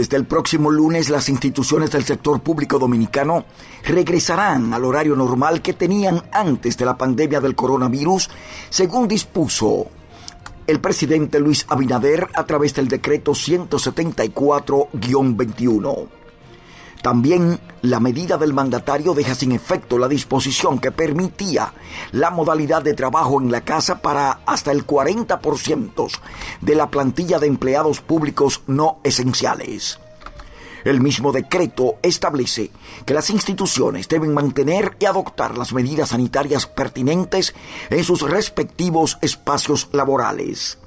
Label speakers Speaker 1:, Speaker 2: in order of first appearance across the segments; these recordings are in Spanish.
Speaker 1: Desde el próximo lunes las instituciones del sector público dominicano regresarán al horario normal que tenían antes de la pandemia del coronavirus, según dispuso el presidente Luis Abinader a través del decreto 174-21. También la medida del mandatario deja sin efecto la disposición que permitía la modalidad de trabajo en la casa para hasta el 40% de la plantilla de empleados públicos no esenciales. El mismo decreto establece que las instituciones deben mantener y adoptar las medidas sanitarias pertinentes en sus respectivos espacios laborales.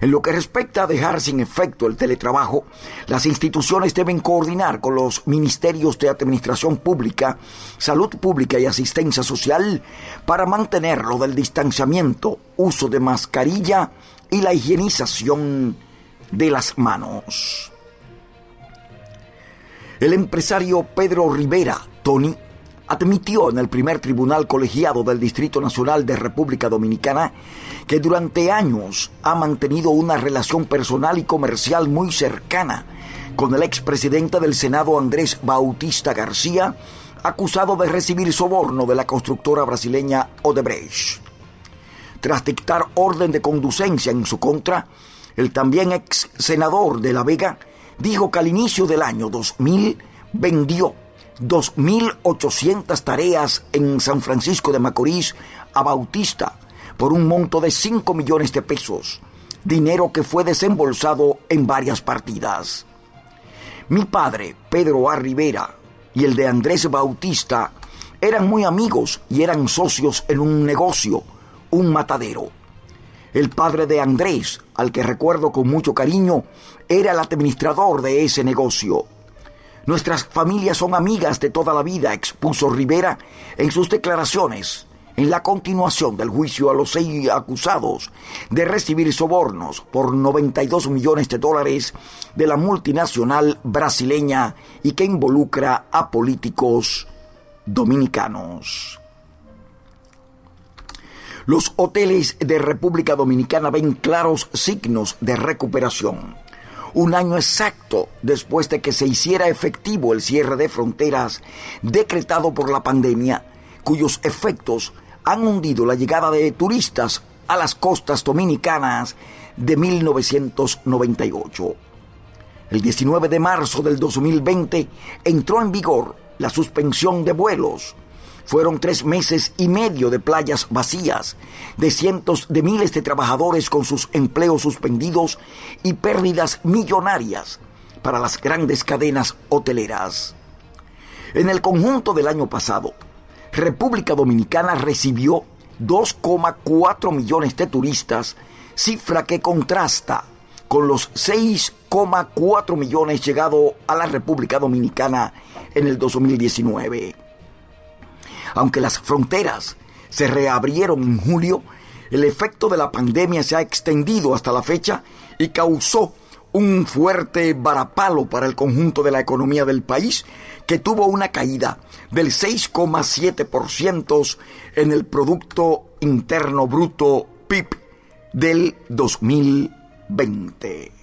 Speaker 1: En lo que respecta a dejar sin efecto el teletrabajo, las instituciones deben coordinar con los ministerios de Administración Pública, Salud Pública y Asistencia Social para mantener lo del distanciamiento, uso de mascarilla y la higienización de las manos. El empresario Pedro Rivera, Tony, admitió en el primer tribunal colegiado del Distrito Nacional de República Dominicana que durante años ha mantenido una relación personal y comercial muy cercana con el expresidente del Senado Andrés Bautista García, acusado de recibir soborno de la constructora brasileña Odebrecht. Tras dictar orden de conducencia en su contra, el también ex senador de La Vega dijo que al inicio del año 2000 vendió 2.800 tareas en San Francisco de Macorís a Bautista por un monto de 5 millones de pesos, dinero que fue desembolsado en varias partidas. Mi padre, Pedro A. Rivera, y el de Andrés Bautista eran muy amigos y eran socios en un negocio, un matadero. El padre de Andrés, al que recuerdo con mucho cariño, era el administrador de ese negocio. Nuestras familias son amigas de toda la vida, expuso Rivera en sus declaraciones en la continuación del juicio a los seis acusados de recibir sobornos por 92 millones de dólares de la multinacional brasileña y que involucra a políticos dominicanos. Los hoteles de República Dominicana ven claros signos de recuperación un año exacto después de que se hiciera efectivo el cierre de fronteras decretado por la pandemia, cuyos efectos han hundido la llegada de turistas a las costas dominicanas de 1998. El 19 de marzo del 2020 entró en vigor la suspensión de vuelos fueron tres meses y medio de playas vacías, de cientos de miles de trabajadores con sus empleos suspendidos y pérdidas millonarias para las grandes cadenas hoteleras. En el conjunto del año pasado, República Dominicana recibió 2,4 millones de turistas, cifra que contrasta con los 6,4 millones llegados a la República Dominicana en el 2019. Aunque las fronteras se reabrieron en julio, el efecto de la pandemia se ha extendido hasta la fecha y causó un fuerte varapalo para el conjunto de la economía del país, que tuvo una caída del 6,7% en el Producto Interno Bruto PIB del 2020.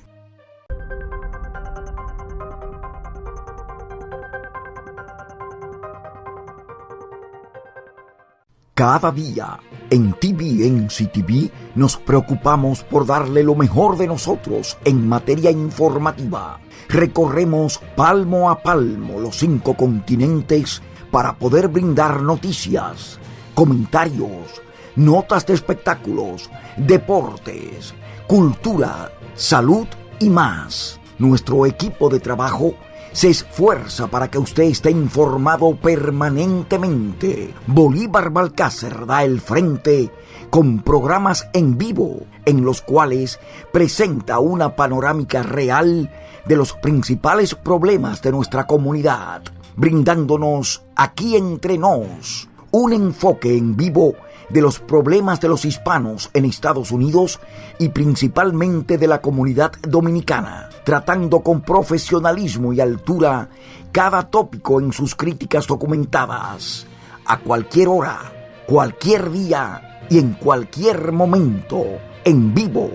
Speaker 1: Cada día en TVNC TV nos preocupamos por darle lo mejor de nosotros en materia informativa. Recorremos palmo a palmo los cinco continentes para poder brindar noticias, comentarios, notas de espectáculos, deportes, cultura, salud y más. Nuestro equipo de trabajo se esfuerza para que usted esté informado permanentemente. Bolívar Balcácer da el frente con programas en vivo en los cuales presenta una panorámica real de los principales problemas de nuestra comunidad, brindándonos aquí entre nos un enfoque en vivo de los problemas de los hispanos en Estados Unidos y principalmente de la comunidad dominicana, tratando con profesionalismo y altura cada tópico en sus críticas documentadas, a cualquier hora, cualquier día y en cualquier momento, en vivo,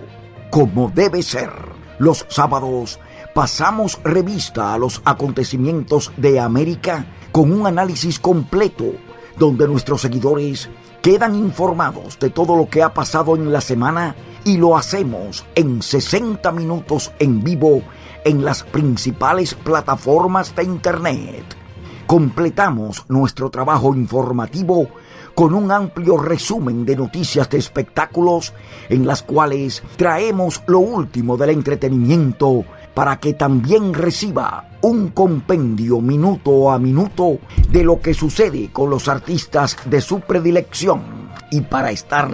Speaker 1: como debe ser, los sábados pasamos revista a los acontecimientos de América con un análisis completo donde nuestros seguidores quedan informados de todo lo que ha pasado en la semana y lo hacemos en 60 minutos en vivo en las principales plataformas de Internet. Completamos nuestro trabajo informativo con un amplio resumen de noticias de espectáculos en las cuales traemos lo último del entretenimiento para que también reciba un compendio minuto a minuto de lo que sucede con los artistas de su predilección. Y para estar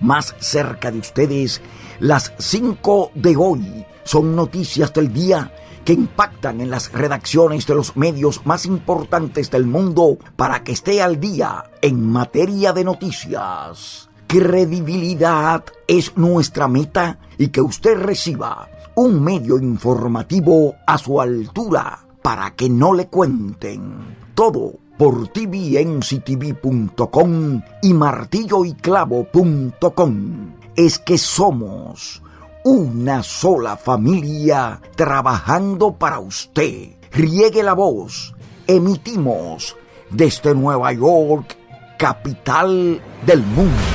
Speaker 1: más cerca de ustedes, las 5 de hoy son noticias del día que impactan en las redacciones de los medios más importantes del mundo para que esté al día en materia de noticias. Credibilidad es nuestra meta y que usted reciba un medio informativo a su altura para que no le cuenten. Todo por tvnctv.com y martilloyclavo.com. Es que somos una sola familia trabajando para usted. Riegue la voz. Emitimos desde Nueva York, capital del mundo.